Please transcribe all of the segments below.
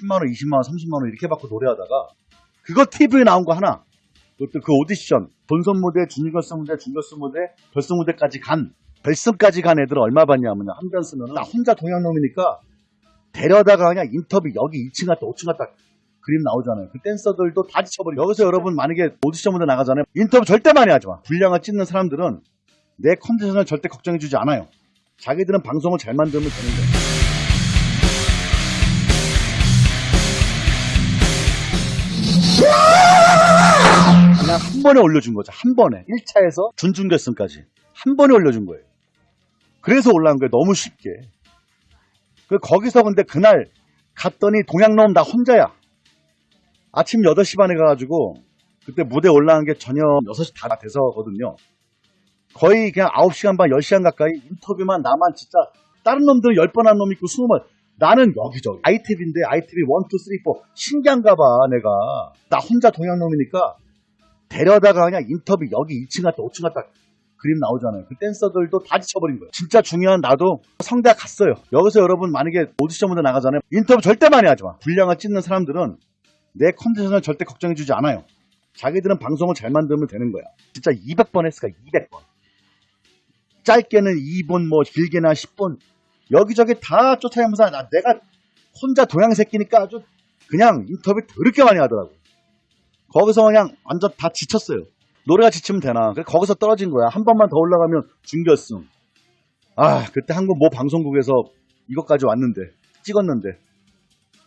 10만원, 20만원, 30만원 이렇게 받고 노래하다가 그거 TV에 나온 거 하나 그것도 그 오디션 본선 무대, 준결승 무대, 중결승 무대, 결승 무대까지 간 결승까지 간 애들 얼마 받냐면 한편 쓰면 나 혼자 동양놈이니까 데려다가 그냥 인터뷰 여기 2층 갔다 5층 갔다 그림 나오잖아요. 그 댄서들도 다 지쳐버리고 여기서 여러분 만약에 오디션 무대 나가잖아요. 인터뷰 절대 많이 하지 마. 분량을 찍는 사람들은 내 컨디션을 절대 걱정해주지 않아요. 자기들은 방송을 잘 만들면 되는 거예요. 그냥 한 번에 올려준 거죠. 한 번에. 1차에서 준준결승까지. 한 번에 올려준 거예요. 그래서 올라온 거예요. 너무 쉽게. 그 거기서 근데 그날 갔더니 동양놈 나 혼자야. 아침 8시 반에 가가지고 그때 무대 올라간 게 저녁 6시 다 돼서거든요. 거의 그냥 9시간 반, 10시간 가까이 인터뷰만 나만 진짜 다른 놈들은 10번 한 놈 있고 20번 나는 여기저기 ITV인데 ITV 1, 2, 3, 4 신기한가 봐 내가 나 혼자 동양놈이니까 데려다가 그냥 인터뷰 여기 2층 갔다 5층 갔다 그림 나오잖아요. 그 댄서들도 다 지쳐버린 거예요. 진짜 중요한 나도 성대학 갔어요. 여기서 여러분 만약에 오디션 무대 나가잖아요. 인터뷰 절대 많이 하지 마. 분량을 찍는 사람들은 내 컨디션을 절대 걱정해주지 않아요. 자기들은 방송을 잘 만들면 되는 거야. 진짜 200번 했을까? 200번. 짧게는 2분, 뭐 길게는 한 10분. 여기저기 다 쫓아가면서 나 내가 혼자 동양 새끼니까 아주 그냥 인터뷰 더럽게 많이 하더라고. 거기서 그냥 완전 다 지쳤어요. 노래가 지치면 되나. 그래 거기서 떨어진 거야. 한 번만 더 올라가면 준결승. 아, 그때 한국 모 방송국에서 이것까지 왔는데, 찍었는데.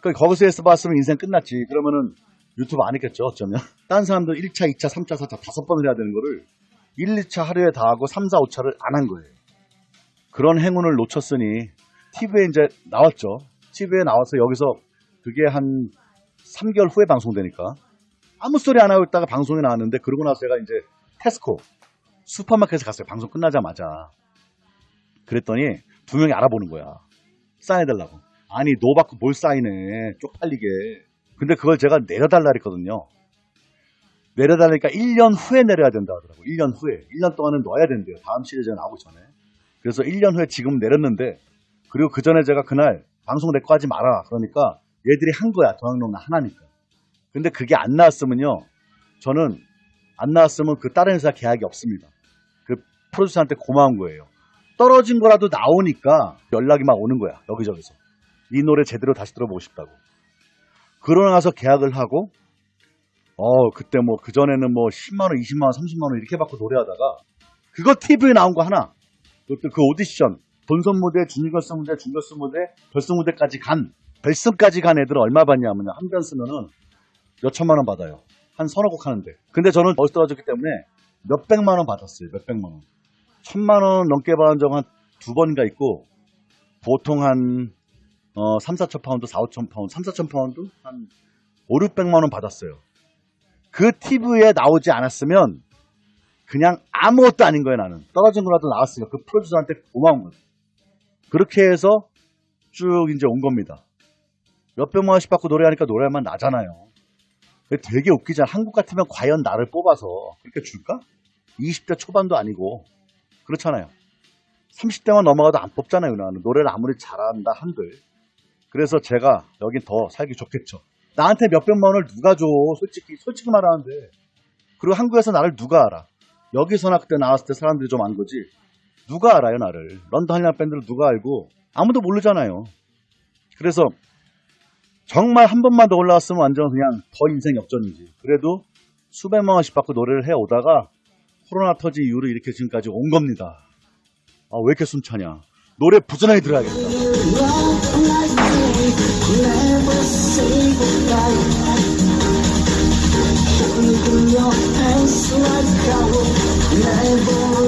그 거기서 해서 봤으면 인생 끝났지. 그러면은 유튜브 안 했겠죠, 어쩌면. 딴 사람들 1차, 2차, 3차, 4차 다섯 번을 해야 되는 거를 1, 2차 하루에 다 하고 3, 4, 5차를 안 한 거예요. 그런 행운을 놓쳤으니 TV에 이제 나왔죠. TV에 나와서 여기서 그게 한 3개월 후에 방송되니까 아무 소리 안 하고 있다가 방송에 나왔는데 그러고 나서 제가 이제 테스코 슈퍼마켓에 갔어요. 방송 끝나자마자. 그랬더니 두 명이 알아보는 거야. 사인해달라고. 아니 노 받고 뭘 사인해. 쪽팔리게. 근데 그걸 제가 내려달라 그랬거든요. 내려달라니까 1년 후에 내려야 된다 하더라고. 1년 후에. 1년 동안은 넣어야 된대요. 다음 시리즈가 나오기 전에. 그래서 1년 후에 지금 내렸는데 그리고 그 전에 제가 그날 방송 내거 하지 마라. 그러니까 얘들이 한 거야. 동양농 하나니까. 근데 그게 안 나왔으면요. 저는 안 나왔으면 그 다른 회사 계약이 없습니다. 그 프로듀서한테 고마운 거예요. 떨어진 거라도 나오니까 연락이 막 오는 거야. 여기저기서. 이 노래 제대로 다시 들어보고 싶다고. 그러고 나서 계약을 하고 어 그때 뭐 그전에는 뭐 10만원 20만원 30만원 이렇게 받고 노래하다가 그거 TV에 나온 거 하나 그것도 그 오디션 본선 무대 준결승 무대 중결승 무대 결승 무대까지 간 결승까지 간 애들은 얼마 받냐면요. 한 편 쓰면은 몇 천만 원 받아요. 한 서너 곡 하는데. 근데 저는 어디서 떨어졌기 때문에 몇 백만 원 받았어요. 몇 백만 원. 천만 원 넘게 받은 적한두 번인가 있고 보통 한 어, 3, 4천 파운드, 4, 5천 파운드, 3, 4천 파운드? 한 5, 600만 원 받았어요. 그 TV에 나오지 않았으면 그냥 아무것도 아닌 거예요, 나는. 떨어진 거라도 나왔으니까 그 프로듀서한테 고마운 거예요. 그렇게 해서 쭉 이제 온 겁니다. 몇 백만 원씩 받고 노래하니까 노래할 맛 나잖아요. 되게 웃기잖아. 한국 같으면 과연 나를 뽑아서 그렇게 줄까? 20대 초반도 아니고. 그렇잖아요. 30대만 넘어가도 안 뽑잖아요, 나는. 노래를 아무리 잘한다 한들. 그래서 제가 여긴 더 살기 좋겠죠. 나한테 몇 백만 원을 누가 줘? 솔직히, 솔직히 말하는데. 그리고 한국에서 나를 누가 알아? 여기서나 그때 나왔을 때 사람들이 좀 안 거지. 누가 알아요, 나를? 런던 한량 밴드를 누가 알고? 아무도 모르잖아요. 그래서 정말 한 번만 더 올라왔으면 완전 그냥 더 인생 역전이지. 그래도 수백만 원씩 받고 노래를 해 오다가 코로나 터지 이후로 이렇게 지금까지 온 겁니다. 아, 왜 이렇게 숨차냐? 노래 부지런히 들어야겠다. like I will never